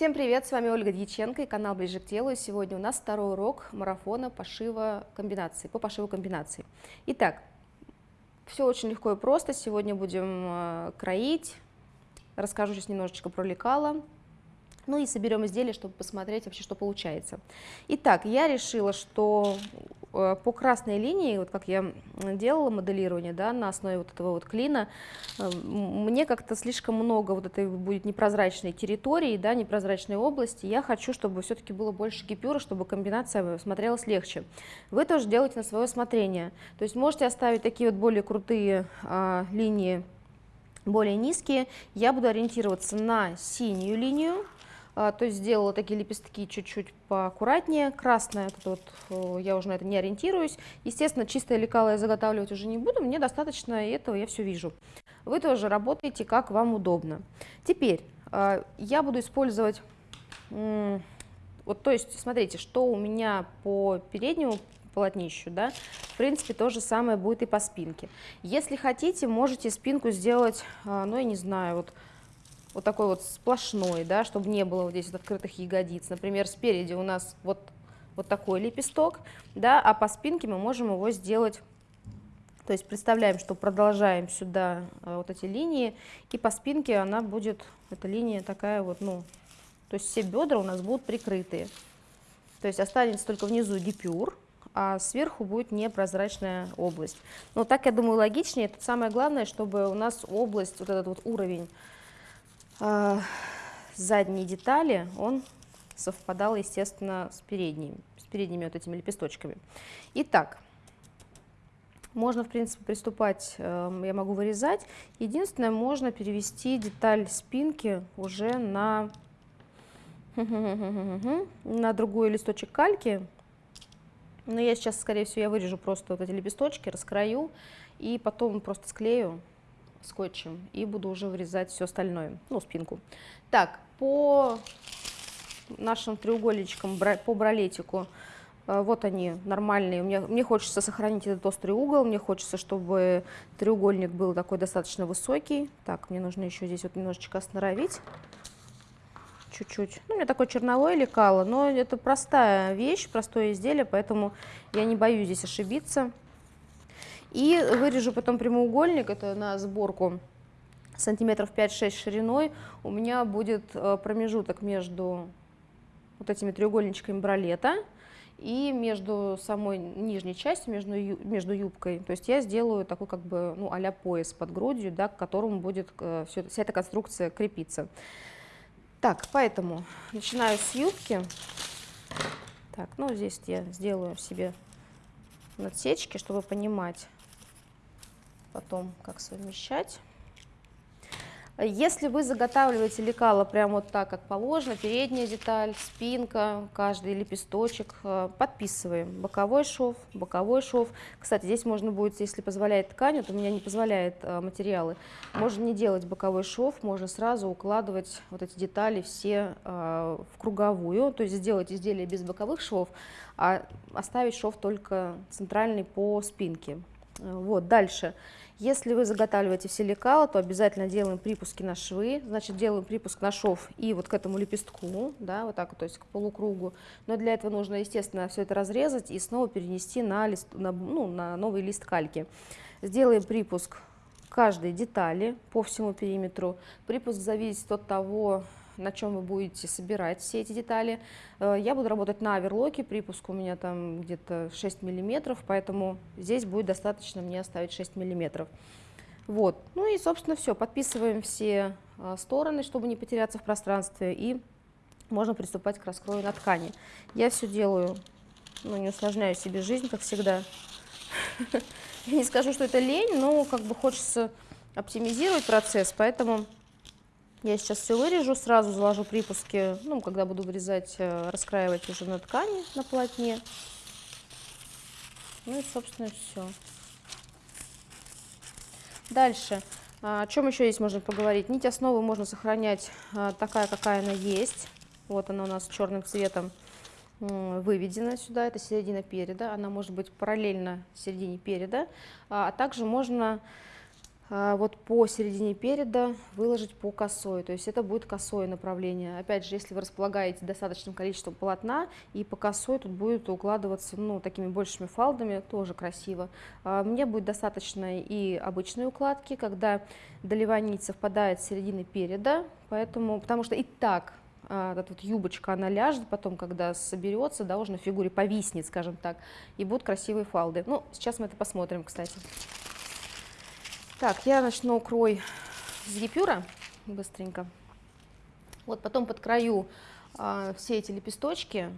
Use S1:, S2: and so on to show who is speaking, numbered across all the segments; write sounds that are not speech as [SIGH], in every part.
S1: Всем привет, с вами Ольга Дьяченко и канал Ближе к телу. И сегодня у нас второй урок марафона пошива комбинаций, по пошиву комбинаций. Итак, все очень легко и просто. Сегодня будем э, кроить, расскажу сейчас немножечко про лекала, ну и соберем изделие, чтобы посмотреть вообще, что получается. Итак, я решила, что э, по красной линии, вот как я делала моделирование да, на основе вот этого вот клина, э, мне как-то слишком много вот этой будет непрозрачной территории, да, непрозрачной области. Я хочу, чтобы все-таки было больше гипюра, чтобы комбинация смотрелась легче. Вы тоже делаете на свое усмотрение. То есть можете оставить такие вот более крутые а, линии, более низкие. Я буду ориентироваться на синюю линию, то есть сделала такие лепестки чуть-чуть поаккуратнее. Красное, это вот, я уже на это не ориентируюсь. Естественно, чистое лекало я заготавливать уже не буду, мне достаточно этого, я все вижу. Вы тоже работаете, как вам удобно. Теперь а, я буду использовать, вот, то есть, смотрите, что у меня по переднему полотнищу, да, в принципе, то же самое будет и по спинке. Если хотите, можете спинку сделать, а, ну, я не знаю, вот вот такой вот сплошной, да, чтобы не было вот здесь вот открытых ягодиц. Например, спереди у нас вот, вот такой лепесток, да, а по спинке мы можем его сделать, то есть представляем, что продолжаем сюда а, вот эти линии, и по спинке она будет, эта линия такая вот, ну, то есть все бедра у нас будут прикрытые. То есть останется только внизу гипюр, а сверху будет непрозрачная область. Но так, я думаю, логичнее. Тут самое главное, чтобы у нас область, вот этот вот уровень э, задней детали, он совпадал, естественно, с передними, с передними вот этими лепесточками. Итак, можно, в принципе, приступать, э, я могу вырезать. Единственное, можно перевести деталь спинки уже на, [LAUGHS] на другой листочек кальки. Но я сейчас, скорее всего, я вырежу просто вот эти лепесточки, раскрою и потом просто склею скотчем и буду уже вырезать все остальное, ну, спинку. Так, по нашим треугольничкам, по бралетику, э, вот они нормальные. Мне, мне хочется сохранить этот острый угол, мне хочется, чтобы треугольник был такой достаточно высокий. Так, мне нужно еще здесь вот немножечко остановить. Чуть-чуть. Ну, у меня такое черновое лекало, но это простая вещь, простое изделие, поэтому я не боюсь здесь ошибиться. И вырежу потом прямоугольник, это на сборку сантиметров 5-6 шириной. У меня будет э, промежуток между вот этими треугольничками бралета и между самой нижней частью, между, между юбкой. То есть я сделаю такой как бы ну, а пояс под грудью, да, к которому будет э, все, вся эта конструкция крепиться. Так, поэтому начинаю с юбки. Так, ну здесь я сделаю себе надсечки, чтобы понимать, потом как совмещать. Если вы заготавливаете лекало прямо вот так, как положено, передняя деталь, спинка, каждый лепесточек, э, подписываем. Боковой шов, боковой шов. Кстати, здесь можно будет, если позволяет ткань, вот у меня не позволяет э, материалы, можно не делать боковой шов, можно сразу укладывать вот эти детали все э, в круговую, то есть сделать изделие без боковых швов, а оставить шов только центральный по спинке. Вот, дальше. Если вы заготавливаете все лекала, то обязательно делаем припуски на швы, значит делаем припуск на шов и вот к этому лепестку, да, вот так, то есть к полукругу. Но для этого нужно, естественно, все это разрезать и снова перенести на, лист, на, ну, на новый лист кальки. Сделаем припуск каждой детали по всему периметру. Припуск зависит от того, на чем вы будете собирать все эти детали. Э, я буду работать на оверлоке, припуск у меня там где-то 6 миллиметров, поэтому здесь будет достаточно мне оставить 6 миллиметров. Вот, ну и, собственно, все, подписываем все э, стороны, чтобы не потеряться в пространстве, и можно приступать к раскрою на ткани. Я все делаю, ну, не усложняю себе жизнь, как всегда. [LAUGHS] Я не скажу, что это лень, но как бы хочется оптимизировать процесс, поэтому я сейчас все вырежу, сразу заложу припуски, ну, когда буду вырезать, э, раскраивать уже на ткани, на полотне. Ну и, собственно, все. Дальше. А, о чем еще здесь можно поговорить? Нить основы можно сохранять а, такая, какая она есть. Вот она у нас черным цветом выведена сюда, это середина переда. Она может быть параллельно середине переда. А также можно а, вот по середине переда выложить по косой, то есть это будет косое направление. Опять же, если вы располагаете достаточным количеством полотна, и по косой тут будет укладываться ну, такими большими фалдами, тоже красиво. А, мне будет достаточно и обычной укладки, когда долевая нить совпадает с серединой переда, поэтому, потому что и так а, эта вот юбочка, она ляжет потом, когда соберется, да, уже на фигуре повиснет, скажем так, и будут красивые фалды. Ну, сейчас мы это посмотрим, кстати. Так, я начну крой с гипюра быстренько. Вот потом подкрою а, все эти лепесточки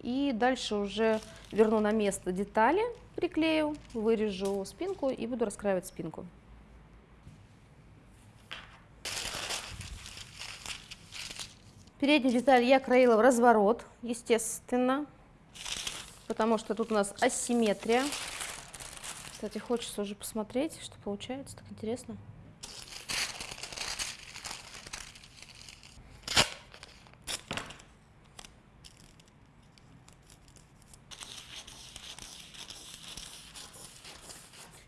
S1: и дальше уже верну на место детали, приклею, вырежу спинку и буду раскраивать спинку. Переднюю деталь я краила в разворот, естественно, потому что тут у нас асимметрия. Кстати, хочется уже посмотреть, что получается, так интересно.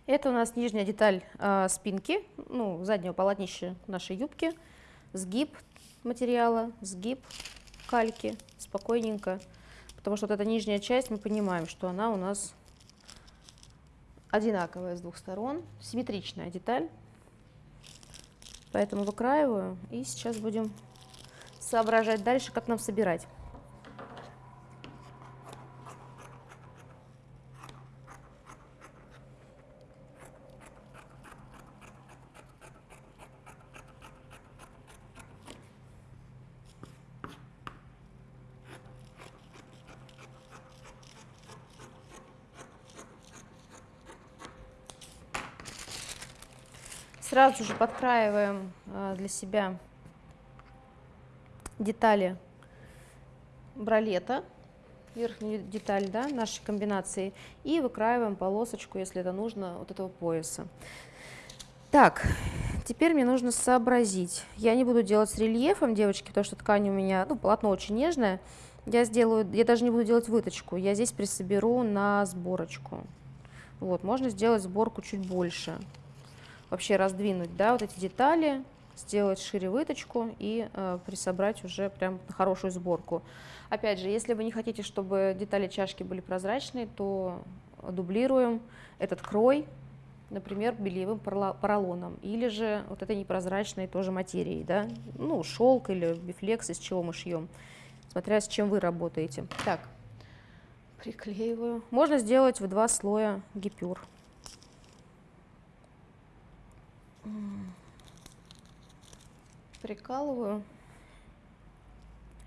S1: Это у нас нижняя деталь э, спинки, ну, заднего полотнища нашей юбки, сгиб материала, сгиб кальки, спокойненько, потому что вот эта нижняя часть, мы понимаем, что она у нас одинаковая с двух сторон, симметричная деталь. Поэтому выкраиваю и сейчас будем соображать дальше, как нам собирать. Сразу же подкраиваем э, для себя детали бралета, верхнюю деталь да, нашей комбинации, и выкраиваем полосочку, если это нужно, вот этого пояса. Так, теперь мне нужно сообразить. Я не буду делать с рельефом, девочки, потому что ткань у меня, ну, полотно очень нежное. Я сделаю, я даже не буду делать выточку, я здесь присоберу на сборочку. Вот, можно сделать сборку чуть больше вообще раздвинуть, да, вот эти детали, сделать шире выточку и э, присобрать уже прям на хорошую сборку. Опять же, если вы не хотите, чтобы детали чашки были прозрачные, то дублируем этот крой, например, бельевым поролоном, или же вот этой непрозрачной тоже материей, да, ну, шелк или бифлекс, из чего мы шьем, смотря с чем вы работаете. Так, приклеиваю. Можно сделать в два слоя гипюр. Прикалываю,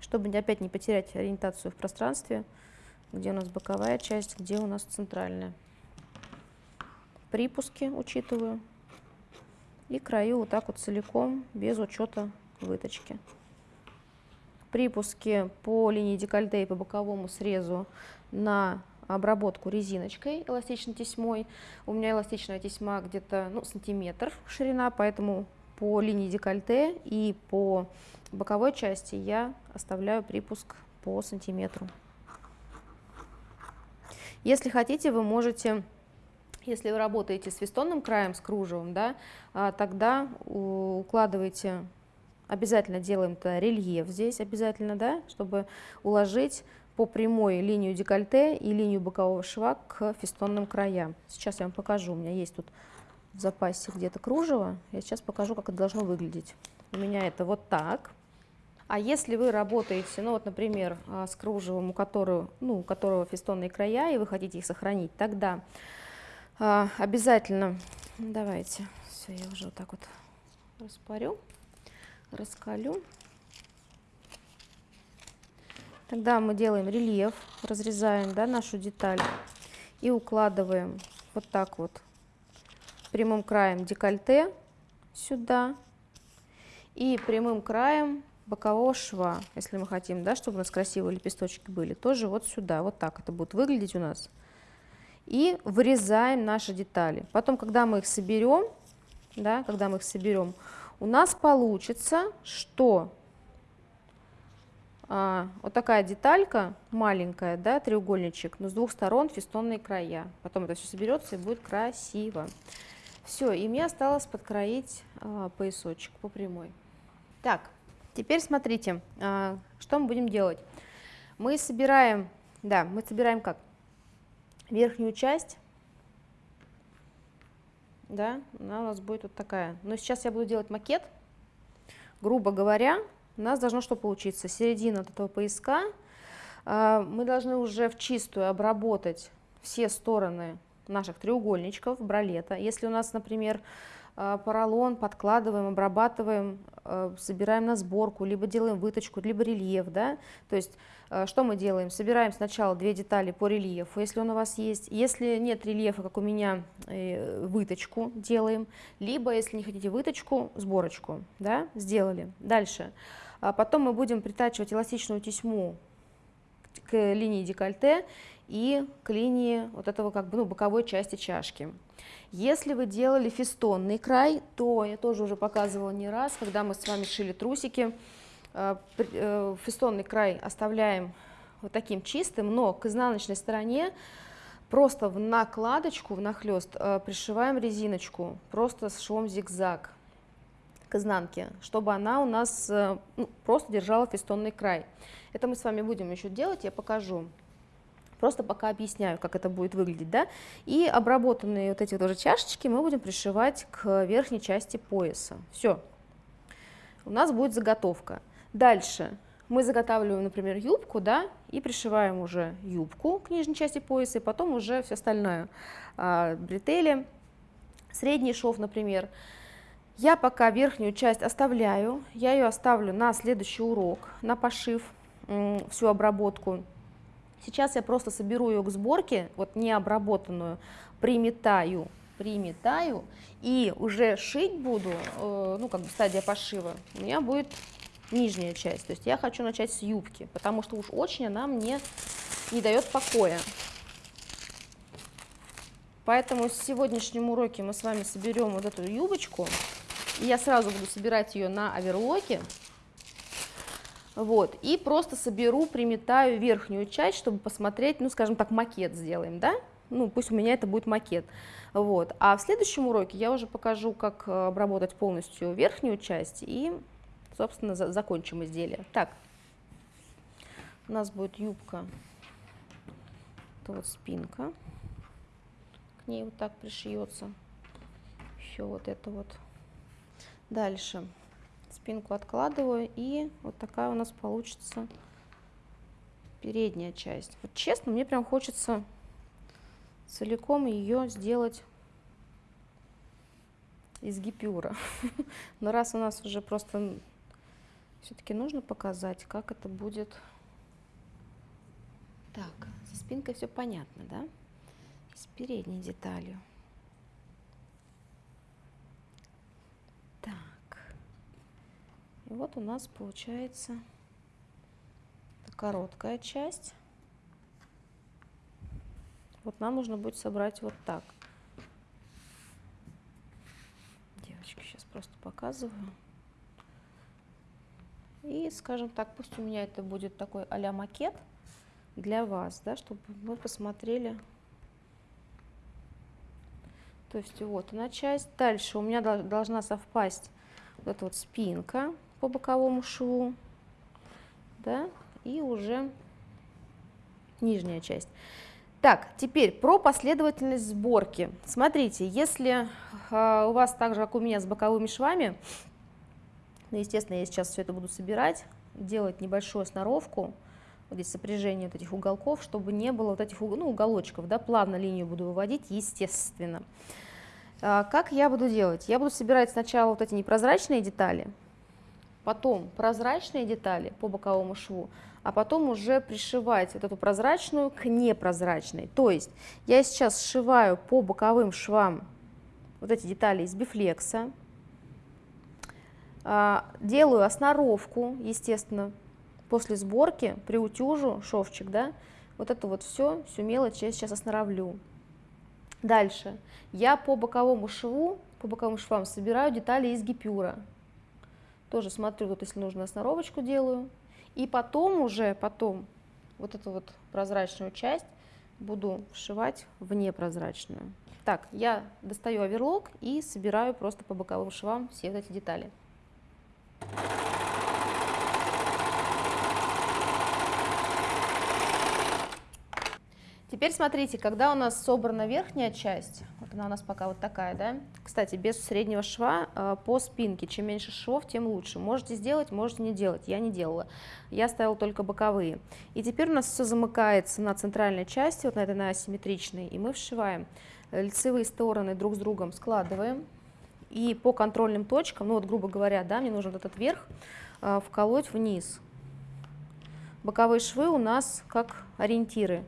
S1: чтобы опять не потерять ориентацию в пространстве, где у нас боковая часть, где у нас центральная. Припуски учитываю и краю вот так вот целиком, без учета выточки. Припуски по линии декольте и по боковому срезу на обработку резиночкой, эластичной тесьмой. У меня эластичная тесьма где-то ну, сантиметр ширина, поэтому по линии декольте и по боковой части я оставляю припуск по сантиметру. Если хотите, вы можете, если вы работаете с фестонным краем, с кружевом, да, а, тогда укладывайте, обязательно делаем это рельеф здесь обязательно, да, чтобы уложить по прямой линию декольте и линию бокового шва к фестонным краям. Сейчас я вам покажу, у меня есть тут в запасе где-то кружево, я сейчас покажу, как это должно выглядеть. У меня это вот так. А если вы работаете, ну вот, например, а, с кружевом, у которого, ну, у которого фестонные края, и вы хотите их сохранить, тогда а, обязательно, давайте, все, я уже вот так вот распарю, раскалю. Тогда мы делаем рельеф, разрезаем да, нашу деталь и укладываем вот так вот прямым краем декольте сюда и прямым краем бокового шва, если мы хотим, да, чтобы у нас красивые лепесточки были, тоже вот сюда, вот так это будет выглядеть у нас. И вырезаем наши детали. Потом, когда мы их соберем, да, когда мы их соберем, у нас получится, что а, вот такая деталька маленькая, да, треугольничек, но с двух сторон фестонные края. Потом это все соберется и будет красиво. Все, и мне осталось подкроить а, поясочек по прямой. Так, теперь смотрите, а, что мы будем делать. Мы собираем, да, мы собираем как? Верхнюю часть, да, она у нас будет вот такая. Но сейчас я буду делать макет. Грубо говоря, у нас должно что получиться? Середина от этого пояска. А, мы должны уже в чистую обработать все стороны наших треугольничков, бралета. Если у нас, например, а, поролон подкладываем, обрабатываем, а, собираем на сборку, либо делаем выточку, либо рельеф, да, то есть что мы делаем? Собираем сначала две детали по рельефу, если он у вас есть, если нет рельефа, как у меня, э, выточку делаем, либо, если не хотите выточку, сборочку, да, сделали. Дальше, потом мы будем притачивать эластичную тесьму к линии декольте и к линии вот этого как бы ну, боковой части чашки. Если вы делали фестонный край, то я тоже уже показывала не раз, когда мы с вами шили трусики, э, э, фестонный край оставляем вот таким чистым, но к изнаночной стороне просто в накладочку, в нахлест э, пришиваем резиночку, просто с швом зигзаг к изнанке, чтобы она у нас ну, просто держала фестонный край. Это мы с вами будем еще делать, я покажу. Просто пока объясняю, как это будет выглядеть, да. И обработанные вот эти вот уже чашечки мы будем пришивать к верхней части пояса. Все. У нас будет заготовка. Дальше мы заготавливаем, например, юбку, да, и пришиваем уже юбку к нижней части пояса, и потом уже все остальное. А, бретели, средний шов, например. Я пока верхнюю часть оставляю, я ее оставлю на следующий урок, на пошив, всю обработку. Сейчас я просто соберу ее к сборке, вот не обработанную, приметаю, приметаю и уже шить буду, э, ну как бы стадия пошива, у меня будет нижняя часть. То есть я хочу начать с юбки, потому что уж очень она мне не дает покоя. Поэтому в сегодняшнем уроке мы с вами соберем вот эту юбочку. Я сразу буду собирать ее на оверлоке. Вот, и просто соберу, приметаю верхнюю часть, чтобы посмотреть, ну, скажем так, макет сделаем, да? Ну, пусть у меня это будет макет. Вот. А в следующем уроке я уже покажу, как э, обработать полностью верхнюю часть и, собственно, за закончим изделие. Так, у нас будет юбка, это вот спинка, к ней вот так пришьется, еще вот это вот. Дальше спинку откладываю, и вот такая у нас получится передняя часть. Вот честно, мне прям хочется целиком ее сделать из гипюра. [LAUGHS] Но раз у нас уже просто все-таки нужно показать, как это будет. Так, со спинкой все понятно, да? С передней деталью. И вот у нас получается короткая часть. Вот нам нужно будет собрать вот так. Девочки, сейчас просто показываю. И, скажем так, пусть у меня это будет такой а макет для вас, да, чтобы вы посмотрели. То есть вот она часть. Дальше у меня должна совпасть вот эта вот спинка по боковому шву, да, и уже нижняя часть. Так, теперь про последовательность сборки. Смотрите, если э, у вас так же, как у меня, с боковыми швами, ну, естественно, я сейчас все это буду собирать, делать небольшую сноровку, вот здесь сопряжение вот этих уголков, чтобы не было вот этих ну, уголочков, да, плавно линию буду выводить, естественно. А, как я буду делать? Я буду собирать сначала вот эти непрозрачные детали, потом прозрачные детали по боковому шву, а потом уже пришивать вот эту прозрачную к непрозрачной. То есть я сейчас сшиваю по боковым швам вот эти детали из бифлекса, а, делаю осноровку, естественно, после сборки, приутюжу шовчик, да, вот это вот все, всю мелочь я сейчас осноровлю. Дальше я по боковому шву, по боковым швам собираю детали из гипюра, тоже смотрю, вот если нужно сноровочку делаю. И потом уже, потом вот эту вот прозрачную часть буду вшивать в непрозрачную. Так, я достаю оверлок и собираю просто по боковым швам все вот эти детали. Теперь смотрите, когда у нас собрана верхняя часть, она у нас пока вот такая, да, кстати, без среднего шва э, по спинке, чем меньше швов, тем лучше. Можете сделать, можете не делать, я не делала, я ставила только боковые. И теперь у нас все замыкается на центральной части, вот на этой на асимметричной, и мы вшиваем лицевые стороны друг с другом, складываем, и по контрольным точкам, ну вот грубо говоря, да, мне нужен вот этот верх, э, вколоть вниз. Боковые швы у нас как ориентиры,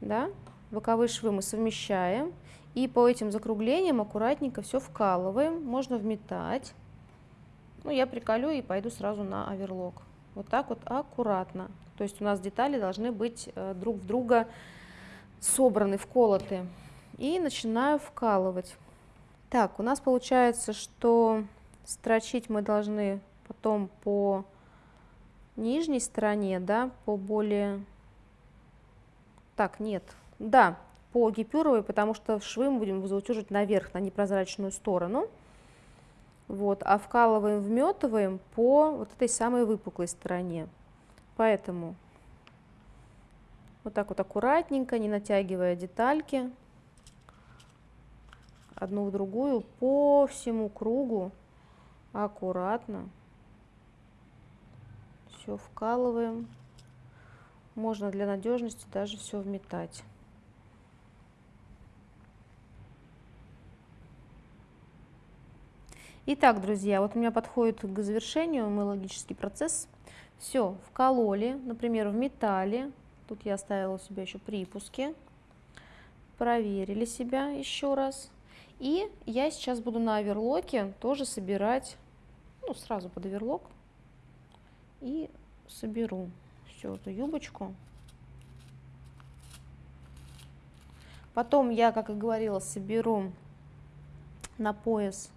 S1: да, боковые швы мы совмещаем, и по этим закруглениям аккуратненько все вкалываем, можно вметать. Ну, я приколю и пойду сразу на оверлок. Вот так вот аккуратно. То есть у нас детали должны быть э, друг в друга собраны, вколоты. И начинаю вкалывать. Так, у нас получается, что строчить мы должны потом по нижней стороне, да, по более так, нет. Да, по гипюровой, потому что швы мы будем заутюжить наверх, на непрозрачную сторону. Вот, а вкалываем, вметываем по вот этой самой выпуклой стороне. Поэтому вот так вот аккуратненько, не натягивая детальки, одну в другую, по всему кругу, аккуратно. Все вкалываем. Можно для надежности даже все вметать. Итак, друзья, вот у меня подходит к завершению мой логический процесс. Все, вкололи, например, в металле. Тут я оставила у себя еще припуски. Проверили себя еще раз. И я сейчас буду на оверлоке тоже собирать, ну, сразу под оверлок. И соберу всю эту юбочку. Потом я, как и говорила, соберу на пояс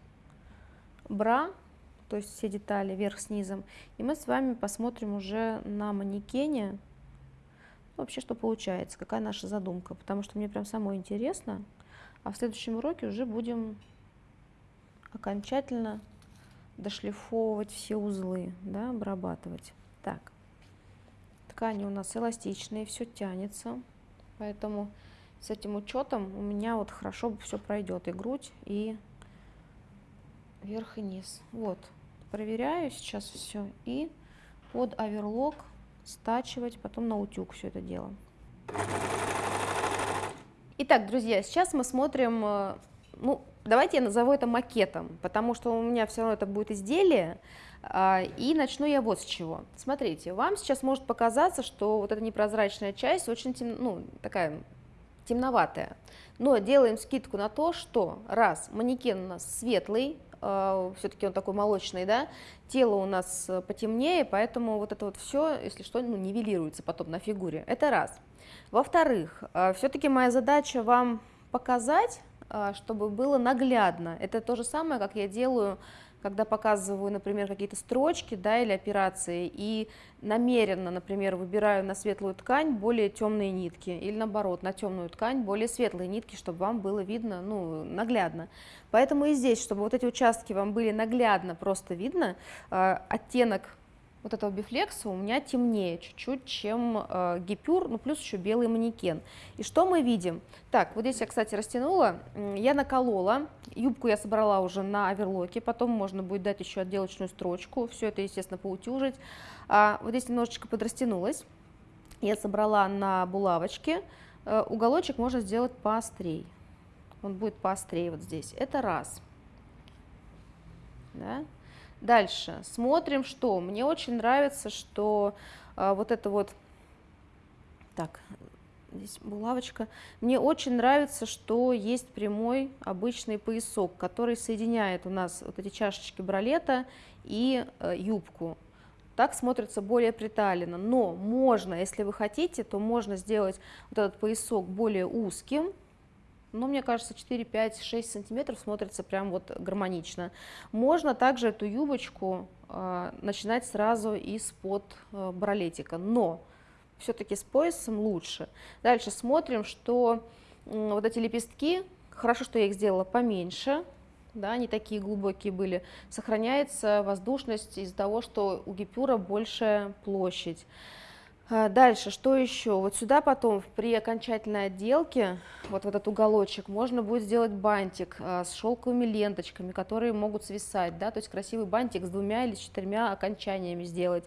S1: бра, то есть все детали вверх с низом. И мы с вами посмотрим уже на манекене вообще, что получается, какая наша задумка. Потому что мне прям самое интересно. А в следующем уроке уже будем окончательно дошлифовывать все узлы, да, обрабатывать. Так. Ткани у нас эластичные, все тянется, поэтому с этим учетом у меня вот хорошо все пройдет и грудь, и верх и низ. Вот, проверяю сейчас все и под оверлок стачивать, потом на утюг все это дело. Итак, друзья, сейчас мы смотрим, э, ну, давайте я назову это макетом, потому что у меня все равно это будет изделие, а, и начну я вот с чего. Смотрите, вам сейчас может показаться, что вот эта непрозрачная часть очень тем, ну, такая темноватая. Но делаем скидку на то, что раз манекен у нас светлый, все-таки он такой молочный, да, тело у нас потемнее, поэтому вот это вот все, если что, ну, нивелируется потом на фигуре. Это раз. Во-вторых, э, все-таки моя задача вам показать, э, чтобы было наглядно. Это то же самое, как я делаю когда показываю, например, какие-то строчки да, или операции, и намеренно, например, выбираю на светлую ткань более темные нитки, или наоборот, на темную ткань более светлые нитки, чтобы вам было видно ну, наглядно. Поэтому и здесь, чтобы вот эти участки вам были наглядно просто видно, э, оттенок вот этого бифлекса у меня темнее чуть-чуть, чем э, гипюр, ну плюс еще белый манекен. И что мы видим? Так, вот здесь я, кстати, растянула, я наколола, юбку я собрала уже на оверлоке, потом можно будет дать еще отделочную строчку, все это, естественно, поутюжить. А, вот здесь немножечко подрастянулась, я собрала на булавочке, э, уголочек можно сделать поострей, он будет поострее вот здесь, это раз. Да? Дальше смотрим, что мне очень нравится, что а, вот это вот, так, здесь булавочка. Мне очень нравится, что есть прямой обычный поясок, который соединяет у нас вот эти чашечки бралета и э, юбку. Так смотрится более приталенно, но можно, если вы хотите, то можно сделать вот этот поясок более узким, ну, мне кажется, 4, 5, 6 сантиметров смотрится прям вот гармонично. Можно также эту юбочку э, начинать сразу из-под э, бралетика, но все-таки с поясом лучше. Дальше смотрим, что вот эти лепестки, хорошо, что я их сделала поменьше, да, не такие глубокие были, сохраняется воздушность из-за того, что у гипюра большая площадь. А, дальше, что еще? Вот сюда потом при окончательной отделке, вот в этот уголочек, можно будет сделать бантик а, с шелковыми ленточками, которые могут свисать, да, то есть красивый бантик с двумя или четырьмя окончаниями сделать.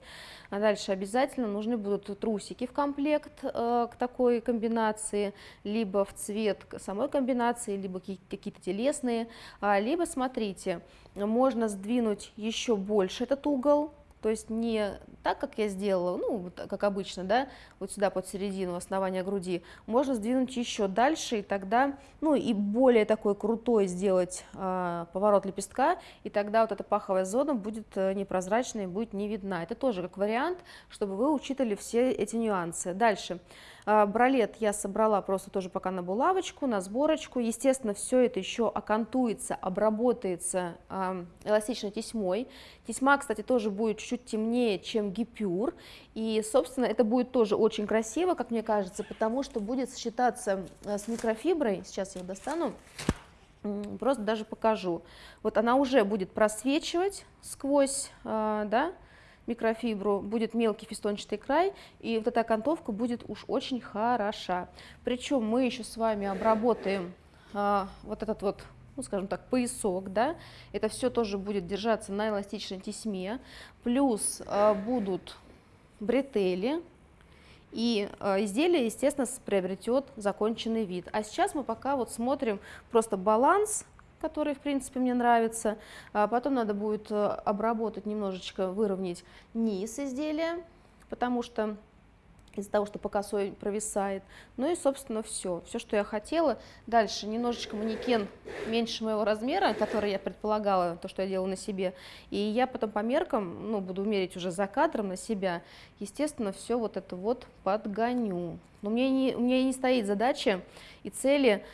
S1: А дальше обязательно нужны будут трусики в комплект э, к такой комбинации, либо в цвет самой комбинации, либо какие-то телесные, либо, смотрите, можно сдвинуть еще больше этот угол, то есть не так, как я сделала, ну, как обычно, да, вот сюда под середину основания груди, можно сдвинуть еще дальше, и тогда, ну, и более такой крутой сделать э, поворот лепестка, и тогда вот эта паховая зона будет э, непрозрачной, будет не видна. Это тоже как вариант, чтобы вы учитывали все эти нюансы. Дальше. А, бралет я собрала просто тоже пока на булавочку, на сборочку. Естественно, все это еще окантуется, обработается эластичной тесьмой. Тесьма, кстати, тоже будет чуть-чуть темнее, чем гипюр. И, собственно, это будет тоже очень красиво, как мне кажется, потому что будет сочетаться э, с микрофиброй. Сейчас я ее достану. Просто даже покажу. Вот она уже будет просвечивать сквозь, э, да, микрофибру, будет мелкий фистончатый край, и вот эта окантовка будет уж очень хороша. Причем мы еще с вами обработаем а, вот этот вот ну, скажем так, поясок, да, это все тоже будет держаться на эластичной тесьме, плюс э, будут бретели, и э, изделие, естественно, приобретет законченный вид. А сейчас мы пока вот смотрим просто баланс который, в принципе, мне нравится. А потом надо будет э, обработать немножечко, выровнять низ изделия, потому что из-за того, что по косой провисает. Ну и, собственно, все. Все, что я хотела. Дальше немножечко манекен меньше моего размера, который я предполагала, то, что я делала на себе. И я потом по меркам, ну, буду мерить уже за кадром на себя. Естественно, все вот это вот подгоню. Но меня не, у меня не стоит задача и цели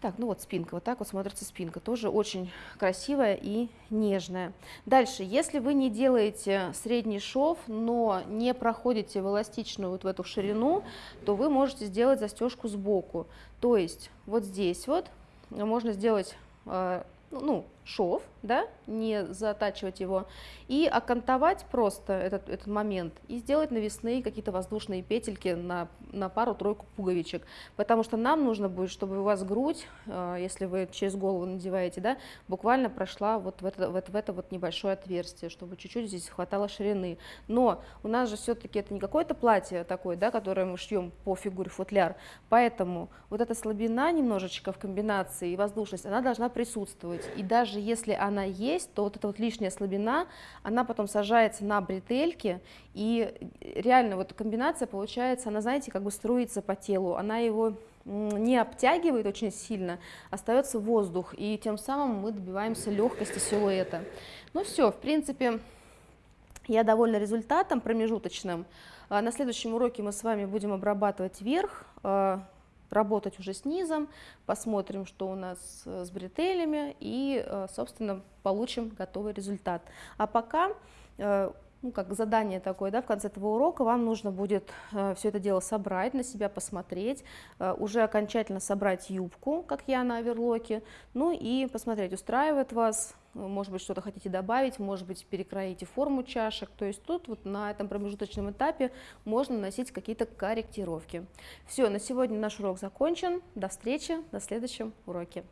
S1: так, ну вот спинка, вот так вот смотрится спинка, тоже очень красивая и нежная. Дальше, если вы не делаете средний шов, но не проходите в эластичную вот в эту ширину, то вы можете сделать застежку сбоку. То есть вот здесь вот можно сделать э, ну, шов, да, не затачивать его, и окантовать просто этот, этот момент и сделать навесные какие-то воздушные петельки на, на пару-тройку пуговичек, потому что нам нужно будет, чтобы у вас грудь, э, если вы через голову надеваете, да, буквально прошла вот в это, вот в это вот небольшое отверстие, чтобы чуть-чуть здесь хватало ширины. Но у нас же все-таки это не какое-то платье такое, да, которое мы шьем по фигуре футляр, поэтому вот эта слабина немножечко в комбинации и воздушность, она должна присутствовать, и даже если она есть, то вот эта вот лишняя слабина, она потом сажается на бретельки, и реально вот комбинация получается, она, знаете, как бы струится по телу, она его не обтягивает очень сильно, остается воздух, и тем самым мы добиваемся легкости силуэта. Ну все, в принципе, я довольна результатом промежуточным. А на следующем уроке мы с вами будем обрабатывать верх, а, работать уже с низом, посмотрим, что у нас э, с бретелями и, э, собственно, получим готовый результат. А пока э, ну, как задание такое, да, в конце этого урока вам нужно будет все это дело собрать, на себя посмотреть, уже окончательно собрать юбку, как я на оверлоке, ну и посмотреть, устраивает вас, может быть, что-то хотите добавить, может быть, перекроите форму чашек, то есть тут вот на этом промежуточном этапе можно наносить какие-то корректировки. Все, на сегодня наш урок закончен, до встречи на следующем уроке.